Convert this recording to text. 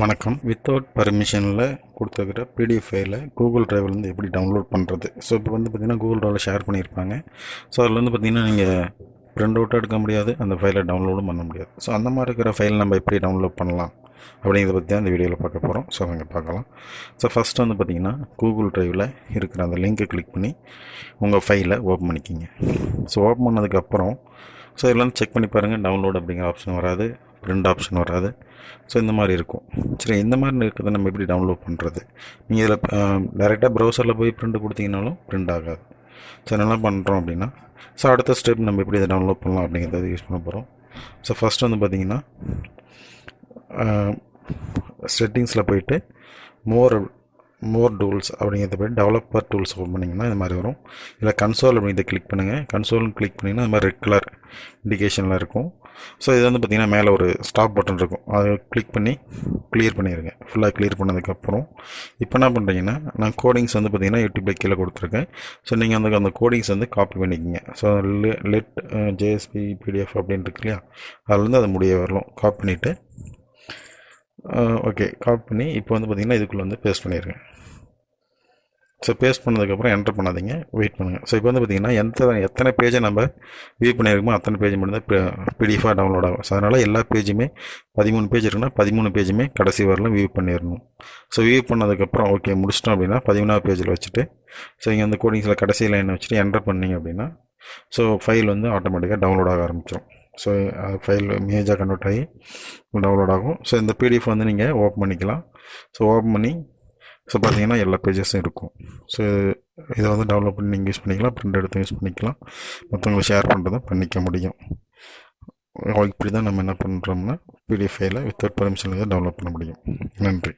வணக்கம். வித்தவுட் பர்மிஷனில் கொடுத்துருக்கிற பிடிஎஃப் ஃபைலை கூகுள் டிரைவ்லேருந்து எப்படி டவுன்லோட் பண்ணுறது ஸோ இப்போ வந்து பார்த்திங்கன்னா கூகுள் டிரைவில் ஷேர் பண்ணியிருப்பாங்க. ஸோ அதில் வந்து பார்த்திங்கன்னா நீங்கள் பிரிண்ட் அவுட்டாக எடுக்க முடியாது அந்த ஃபைலை டவுன்லோடும் பண்ண முடியாது. ஸோ அந்த மாதிரி இருக்கிற ஃபைல் நம்ம எப்படி டவுன்லோட் பண்ணலாம் அப்படிங்கிறத பற்றி தான் இந்த வீடியோவில் பார்க்க போகிறோம் ஸோ அங்கே பார்க்கலாம். ஸோ ஃபஸ்ட்டு வந்து பார்த்திங்கன்னா கூகுள் டிரைவில் இருக்கிற அந்த லிங்கை கிளிக் பண்ணி உங்கள் ஃபைலை ஓப்பன் பண்ணிக்கிங்க. ஸோ ஓப்பன் பண்ணதுக்கப்புறம் ஸோ இதெல்லாம் செக் பண்ணி பாருங்கள் டவுன்லோட் அப்படிங்கிற ஆப்ஷன் வராது. ரெண்டு ஆப்ஷன் வராது. ஸோ இந்த மாதிரி இருக்கும். சரி இந்த மாதிரி இருக்கிறத நம்ம எப்படி டவுன்லோட் பண்ணுறது நீங்கள் இதில் டேரெக்டாக ப்ரௌசரில் போய் ப்ரிண்ட் கொடுத்தீங்கனாலும் ப்ரிண்ட் ஆகாது. ஸோ என்ன பண்ணுறோம் அப்படின்னா ஸோ அடுத்த ஸ்டெப் நம்ம எப்படி இதை டவுன்லோட் பண்ணலாம் அப்படிங்கிறத யூஸ் பண்ண போகிறோம் ஸோ ஃபஸ்ட்டு வந்து பார்த்திங்கன்னா செட்டிங்ஸில் போயிட்டு மோர் மோர் டூல்ஸ் அப்படிங்கிறத போய் டெவலப்பர் டூல்ஸ் ஓப்பன் பண்ணிங்கன்னா இந்த மாதிரி வரும். இல்லை கன்சோல் அப்படிங்கிறத கிளிக் பண்ணுங்கள் கன்சோல்னு கிளிக் பண்ணிங்கன்னா இந்த மாதிரி ரெட் கலர் இண்டிகேஷனில் இருக்கும். ஸோ இது வந்து பார்த்திங்கன்னா மேலே ஒரு ஸ்டாப் பட்டன் இருக்கும். அதை கிளிக் பண்ணி கிளியர் பண்ணிடுங்க ஃபுல்லாக கிளியர் பண்ணதுக்கப்புறம் இப்போ என்ன பண்ணுறீங்கன்னா நான் கோடிங்ஸ் வந்து பார்த்திங்கன்னா யூடியூப்பில் கீழே கொடுத்துருக்கேன். ஸோ நீங்கள் அந்த அந்த கோடிங்ஸ் வந்து காப்பி பண்ணிக்கிங்க. ஸோ லெட் ஜேஎஸ்பி பிடிஎஃப் அப்படின்னு இருக்கு இல்லையா? அதுலேருந்து அது முடிய வரலாம் காப்பி பண்ணிவிட்டு ஓகே காப்பி பண்ணி இப்போ வந்து பார்த்திங்கன்னா இதுக்குள்ளே வந்து பேஸ்ட் பண்ணிடுங்க ஸோ பேஸ்ட் பண்ணதுக்கப்புறம் என்டர் பண்ணாதீங்க. வெயிட் பண்ணுங்கள் ஸோ இப்போ வந்து பார்த்திங்கன்னா எந்த எத்தனை பேஜை நம்ம வியூ பண்ணியிருக்கோமோ அத்தனை பேஜ் மட்டும்தான் பிடிஎஃபாக டவுன்லோட் ஆகும். ஸோ அதனால் எல்லா பேஜுமே பதிமூணு பேஜ் இருக்குன்னா பதிமூணு பேஜுமே கடைசி வரலாம் வியூ பண்ணிடணும் ஸோ வியூ பண்ணதுக்கப்புறம் ஓகே முடிச்சிட்டோம் அப்படின்னா பதிமூணாவது பேஜில் வச்சுட்டு ஸோ இங்கே அந்த கோடிங்ஸில் கடைசி லைனை வச்சுட்டு என்ட்ரு பண்ணிங்க அப்படின்னா ஸோ ஃபைல் வந்து ஆட்டோமேட்டிக்காக டவுன்லோட் ஆக ஆரம்பிச்சிடும் ஸோ ஃபைல் இமேஜாக கன்வெர்ட் ஆகி டவுன்லோட் ஆகும். ஸோ இந்த பிடிஎஃப் வந்து நீங்கள் ஓப்பன் பண்ணிக்கலாம். ஸோ ஓப்பன் பண்ணி ஸோ பார்த்தீங்கன்னா எல்லா பேஜஸும் இருக்கும். ஸோ இதை வந்து டவுன்லோட் பண்ணி நீங்கள் யூஸ் பண்ணிக்கலாம். ப்ரிண்ட் எடுத்து யூஸ் பண்ணிக்கலாம். மற்றவங்களை ஷேர் பண்ணுறதும் பண்ணிக்க முடியும். இப்படி தான் நம்ம என்ன பண்ணுறோம்னா பிடிஎஃப் ஃபைலை வித்தவுட் பர்மிஷனில் டவுன்லோட் பண்ண முடியும். நன்றி.